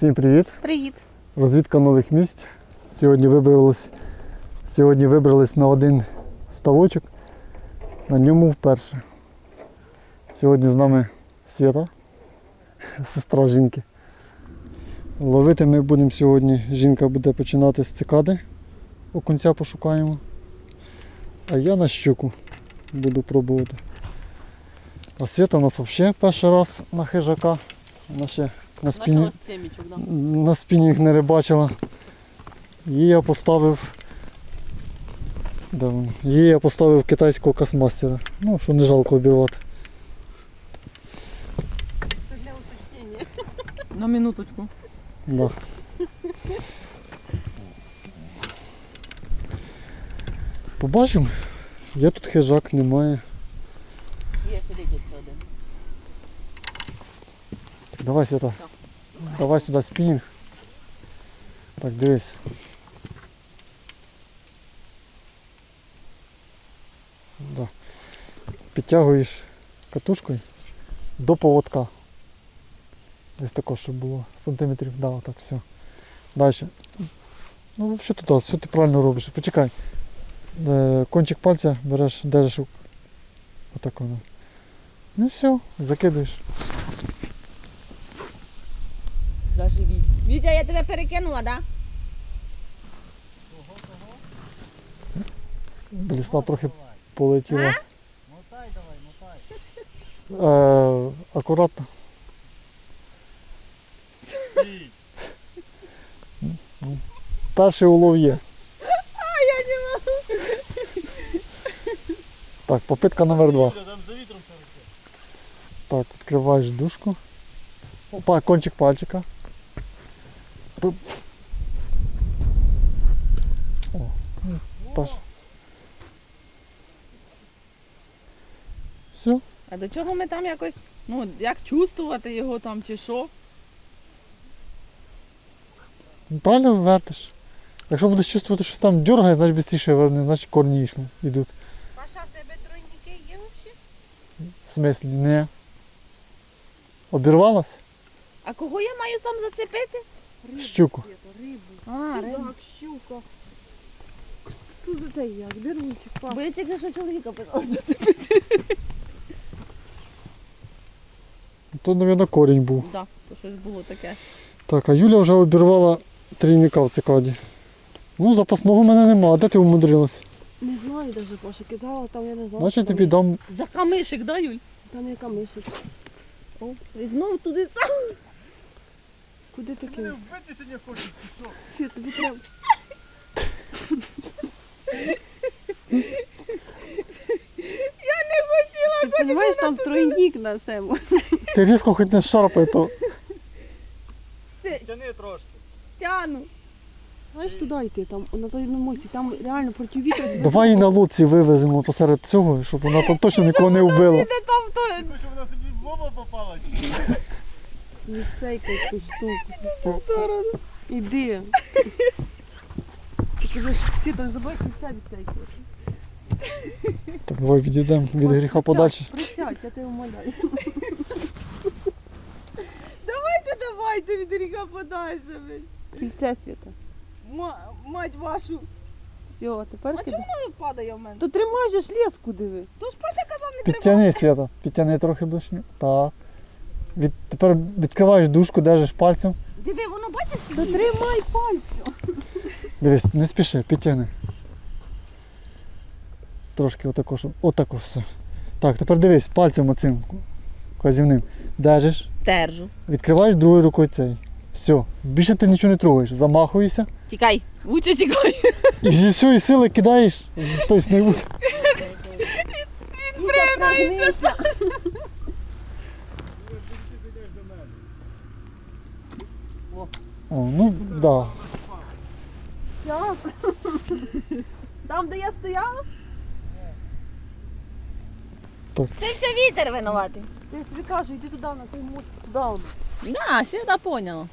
Всім привіт! Привіт. Розвідка нових місць. Сьогодні вибрались, сьогодні вибрались на один ставочок. На ньому вперше. Сьогодні з нами Свята, сестра жінки. Ловити ми будемо сьогодні. Жінка буде починати з цикади. Окунця пошукаємо. А я на щуку буду пробувати. А Свята у нас взагалі перший раз на хижака. Вона ще на спині семічок, да. на спінінг не рибачила. Її я поставив. Де? Її я поставив китайського космастера. Ну, що не жалко обірвати. Це для уточнення. На минуточку. Да. Побачимо. Є тут хижак, немає. Є сидить один. Так, давай сюди. Давай сюди спінінг. Так, дивись. Да. Підтягуєш катушкою до поводка. Десь тако, щоб було сантиметрів, да, отак, все. Далі. Ну, взагалі тут, все ти правильно робиш. Почекай. Е, Кончик пальця береш, держиш. Отак воно. Ну все, закидуєш. Заживіть. Вітя, я тебе перекинула, да? Блісна трохи полетіла. Мотай давай, мотай. Е, акуратно. Перший улов є. А я не можу. Так, попитка номер два. Так, відкриваєш дужку. Опа, кончик пальчика. О, м, Все. А до чого ми там якось, ну, як чувствувати його там чи що? Правильно вертиш. Якщо будеш чувствувати, що там дергає, значить швидше верне, значить корні йшли, йдуть. Паша, в тебе тройники є взагалі? В смислі, не. Обірвалась? А кого я маю там зацепити? Щуку. А, рибу. Щука. Що за те як? Дерунчик, пап. Бо я тільки що чоловіка питала зацепити. То, мабуть, корінь був. Так, то щось було таке. Так, а Юля вже обірвала трійника в цикаді. Ну, запасного в мене нема. А де ти умудрилась? Не знаю даже, Паша, кидала, там я не знаю. Значить тобі дам. За камишик, да, Юль? Та не камишик. О, і знов туди сам. Куди ти Мене кинув? вбити сьогодні хочеш, ти? Світ, тобі треба. Не хотіла. Ти розумієш, там тройник на цьому. Ти різко хоч не шарпай, то Тяни трошки. Тяну. Знаєш, туди йти, там, на той ну, мосі, там реально проти вітру. давай її на лодці вивеземо посеред цього, щоб вона там точно нікого не вбила. Там то? Щоб вона собі в лоба попала? Що? Відсейкай цю штуку. Іди. Ти кажеш, всі там забудь, ти все відсейкаєш. Так, давай відійдемо від гріха подальше. Присядь, я тебе умоляю. Давайте, давайте від ріка подальше. Кільце світа. Мать вашу. Все, тепер А кидай. чому падає в мене? То тримай же ж леску диви. То ж Паша казав не треба. Підтяни свята, підтяни трохи ближче. Так. Від, тепер відкриваєш дужку, держиш пальцем. Диви, воно бачиш? Тримай пальцем. Дивись, не спіши, підтягни. Трошки отако, щоб. Отако все. Так, тепер дивись, пальцем оцим казівним. Держиш, Держу. відкриваєш другою рукою цей. Все. Більше ти нічого не трогаєш. Замахуєшся Тікай. Лучше тікай. і зі всієї сили кидаєш з той снігу. починається. О, ну да. Там, де я стояла? Ти все вітер винуватий. Я тобі кажу, йди туди, на той мост, туди. Да, Свята поняла.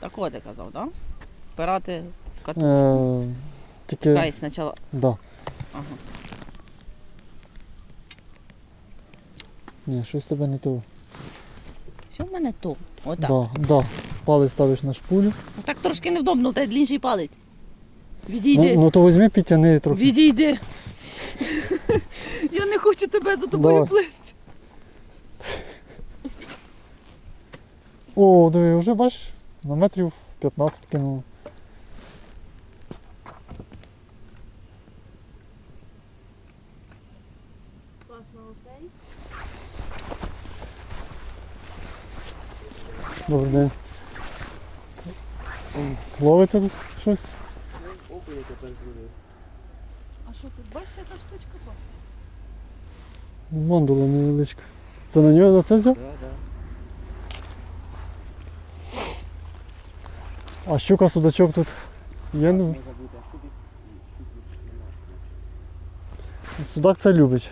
Так от ти казав, так? Да? Впирати в кату. Е, тільки. Дай спочатку. Да. Ага. Ні, щось тебе не то. Що в мене то? Отак. Да, да. Палець ставиш на шпулю. Так трошки невдобно, в тебе длінший палець. Ну, Відійди. ну то візьми, підтяни трохи. Відійди. Я не хочу тебе за тобою Давай. плисти. О, диви, вже бачиш, на метрів 15 кинуло. Добрий день. Ловиться тут щось? А що тут? Бачиш, яка штучка була? Мандула невеличка. Це на нього за це взяв? А щука, судачок тут є не знаю. Судак це любить.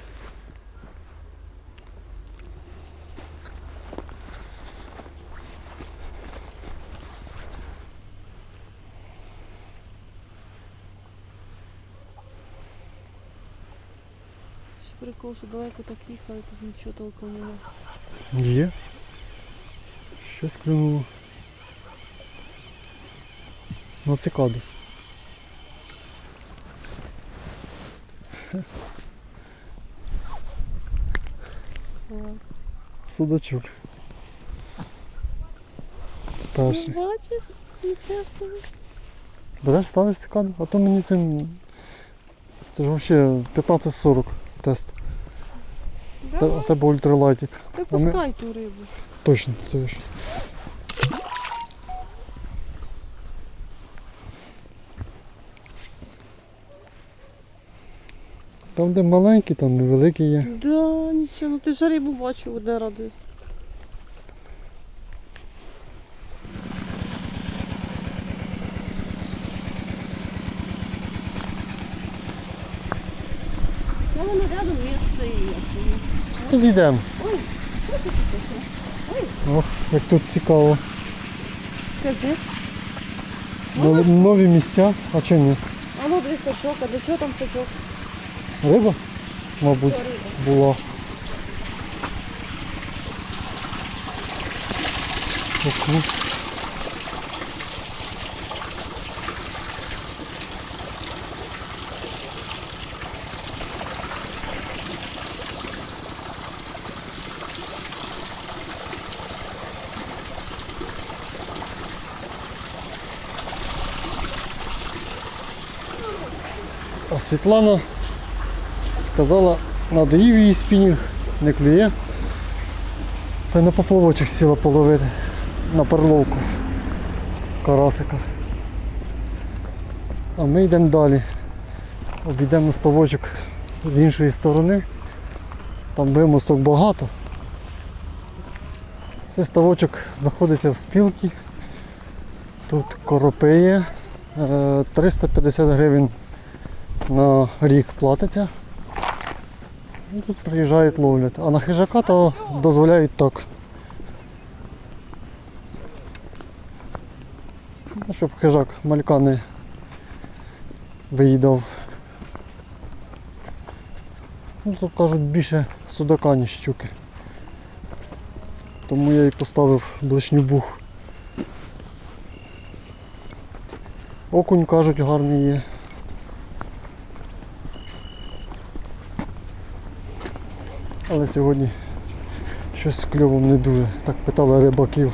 Прикол, що далеко так їхали, тут нічого толком нема. Є. Щось клюнуло. На цикаду. Судачок. Перший. Бачиш? Нічого собі. Береш, ставиш цикаду, а то мені цим. Це ж взагалі 15-40 тест. Да? У тебе ультралайтик. Та пускай ту рибу. Точно, то я щось. Там, де маленький, там і великі є. Да, нічого, ну ти ж рибу бачив, де радує. Воно рядом місце і. Підійдемо. Ох, як тут цікаво. Скажи. Нові, нові місця. А чому ні? А ну дві сачок, а для чого там сачок? Риба? Мабуть, була. Ох, Світлана сказала, надоїв її спінінг, не клює. Та на поплавочок сіла половити на перловку карасика. А ми йдемо далі. Обійдемо ставочок з іншої сторони. Там вимосток багато. Цей ставочок знаходиться в спілці. Тут коропи є. Е, 350 гривень на рік платиться. І тут приїжджають ловлять. А на хижака то дозволяють так. Ну, щоб хижак малька не виїдав. Ну, тут кажуть більше судака, ніж щуки. Тому я і поставив блишню бух. Окунь кажуть гарний є. Але сьогодні щось з кльовом не дуже. Так питали рибаків.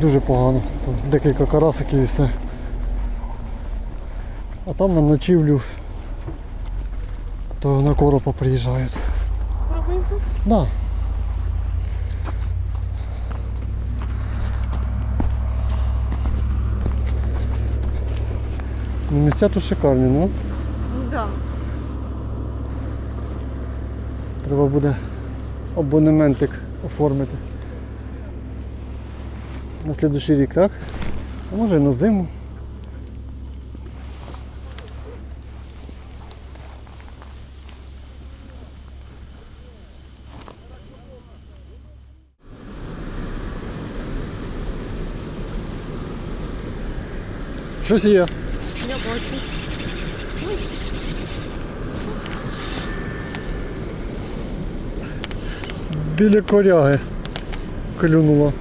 Дуже погано. Там декілька карасиків і все. А там на ночівлю то на коропа приїжджають. Пробуємо тут? Да. Ну, Місця тут шикарні, ну. Да. Треба буде абонементик оформити. На слідущий рік, так? А може і на зиму. Щось є. Я бачу. Біля коряги клюнула.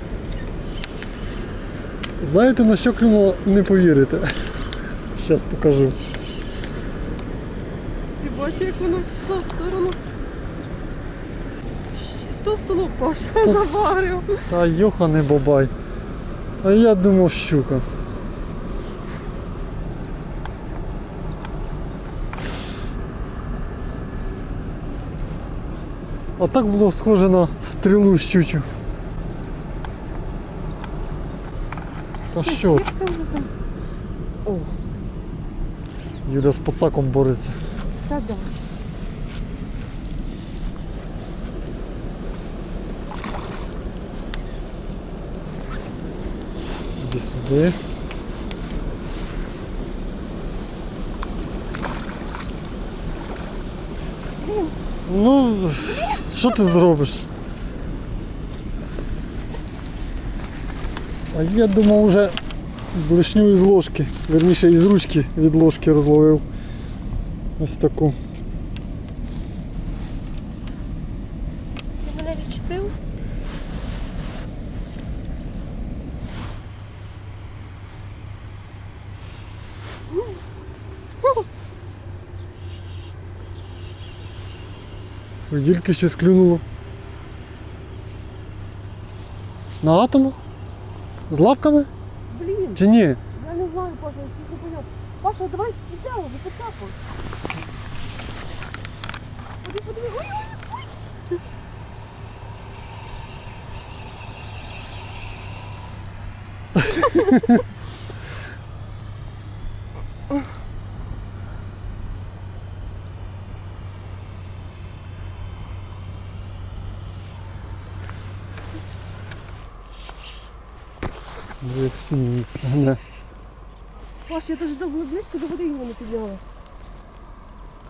Знаєте на що клюнула? Не повірите. Зараз покажу. Ти бачиш, як вона пішла в сторону. Сто столу Паша заварив. Та йоха не бабай. А я думав щука. А так було схоже на стрілу щучу. Та що? О, Юля з пацаком бореться. та да. Іди сюди. Ну, що ти зробиш? А я думав вже блишню із ложки, верніше із ручки від ложки розловив. Ось таку. Ти мене відчепив? У Юльки щось клюнуло. На атому? З лапками? Блін, Чи ні? я не знаю, Паша, я щось не поняв. Паша, давай взяла, поцапай. Ходи, подиви. Ой, ой, ой. Ну, Не. Паш, я даже довго близько до води його не підняла.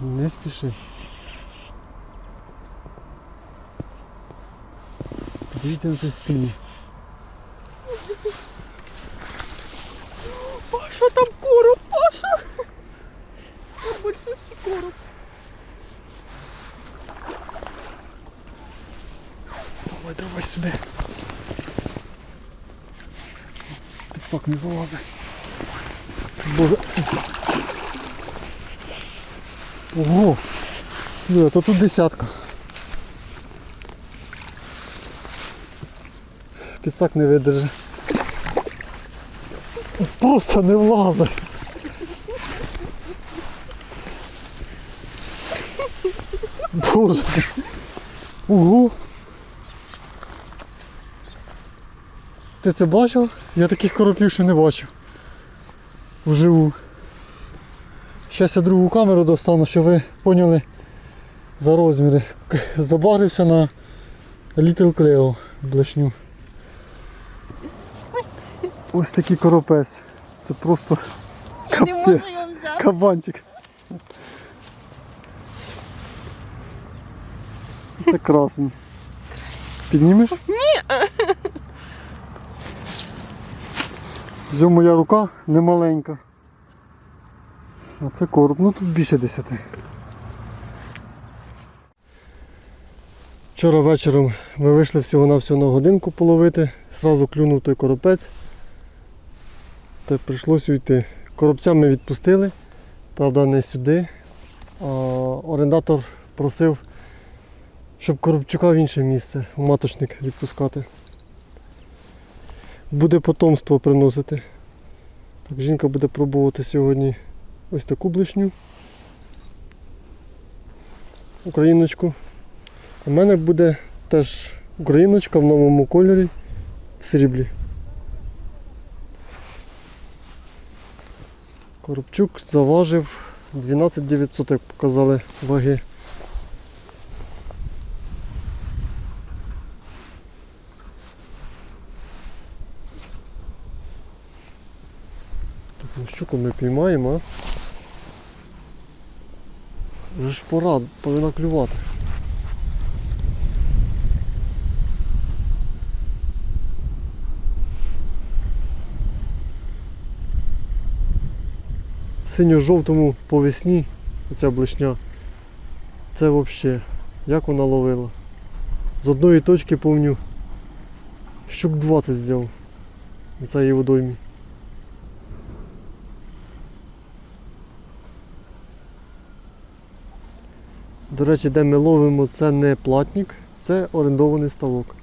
Не спіши. Подивіться на цей спінінг. Паша, там короб, Паша! Там большущий короб. Давай, давай сюди. Підсак не залазить. Боже. Ого! Ну, то тут десятка. Підсак не видержи. Просто не влазить. Боже. Ого. Ти це бачив? Я таких коропів ще не бачив. Вживу. Зараз я другу камеру достану, щоб ви поняли за розміри. Забарився на Little Cleo блешню. Ось такий коропець. Це просто не можу Капець. його взяти. кабанчик. Це красний. Піднімеш? Ні. Вже моя рука не маленька. А це короб, ну тут більше десяти. Вчора вечором ми вийшли всього-навсього на годинку половити, зразу клюнув той коропець. Та прийшлося йти. Коробця ми відпустили, правда не сюди. А орендатор просив, щоб коробчука в інше місце, в маточник відпускати. Буде потомство приносити. Так, жінка буде пробувати сьогодні ось таку блишню. Україночку. У мене буде теж україночка в новому кольорі в сріблі. Коробчук заважив 12 900, як показали ваги. Ну, ми піймаємо, а? Вже ж пора, повинна клювати. Синьо-жовтому по весні ця блишня. Це взагалі, як вона ловила. З одної точки помню, щук 20 взяв. На цій водоймі. До речі, де ми ловимо, це не платник, це орендований ставок.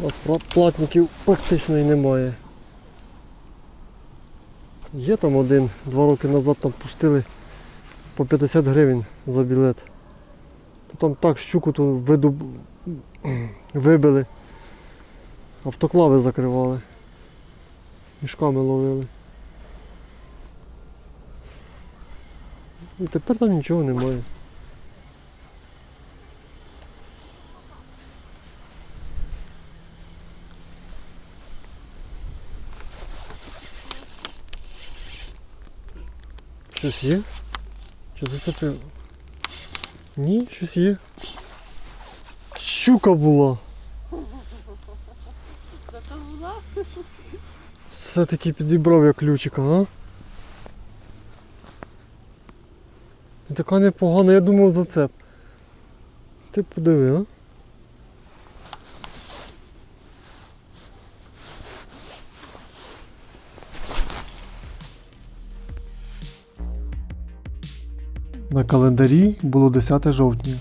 У нас платників практично і немає. Є там один, два роки назад там пустили по 50 гривень за білет. Там так щуку ту видуб... вибили. Автоклави закривали. Мішками ловили. І тепер там нічого немає. Щось є? Чи зацепив? Ні, щось є. Щука була. Все-таки підібрав я ключика, а? І така непогана, я думав зацеп. Ти подиви, а? На календарі було 10 жовтня.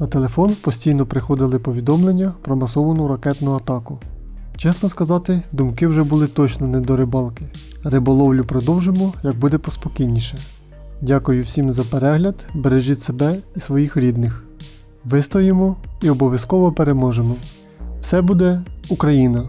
На телефон постійно приходили повідомлення про масовану ракетну атаку. Чесно сказати, думки вже були точно не до рибалки. Риболовлю продовжимо, як буде поспокійніше. Дякую всім за перегляд, бережіть себе і своїх рідних. Вистоїмо і обов'язково переможемо. Все буде Україна!